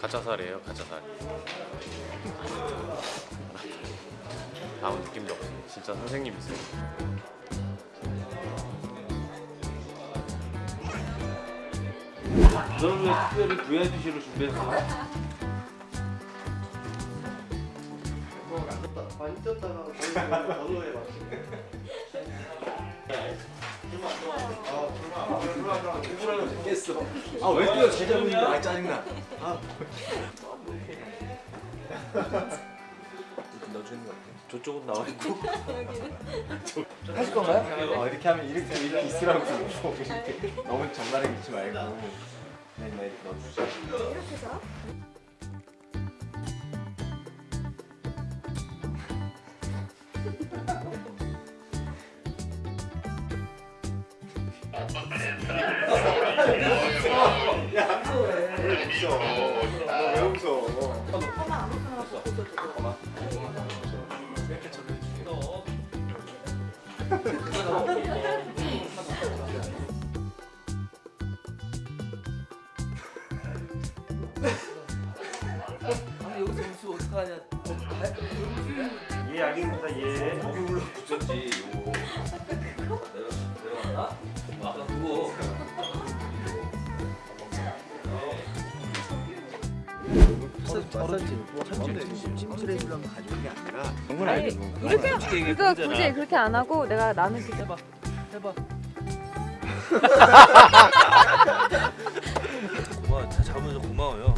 가짜살이에요 가짜살 아무 느낌도 없어요 진짜 선생님이세요 너는 왜 특별히 VIP실을 준비했어? 많이 쪘다가 번호에 맞추네. 아왜 뛰어? 제자분인데 아 짜증나. 넣어주는 거 같아. 저쪽은 나와 있고. 하실 건가요? 어, 이렇게 하면 이렇게 이렇게 있으라고 이렇게. 너무 정갈하게 있지 말고. 네, 네, 넣어주세 요. 왜 웃어? 아 여기서 웃으면 어떡하냐 예, 알겠습니다. 예. 거기 올라 붙였지 요거 아니 이렇게 그러니까 굳이 그렇게 안 하고 내가 나는 그 해봐 해봐. 고마워 자, 잡아줘서 고마워요.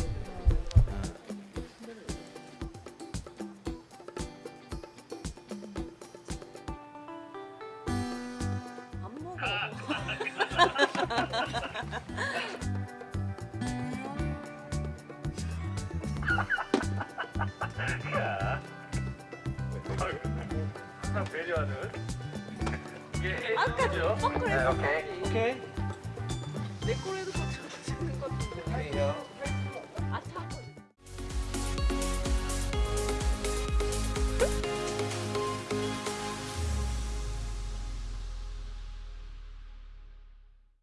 안 먹어. 항상 배려하는 아까 그죠? 네, 네, 오케이. 오케이. 내 꼴에도 같이 하시는 것 같은데. 아니요.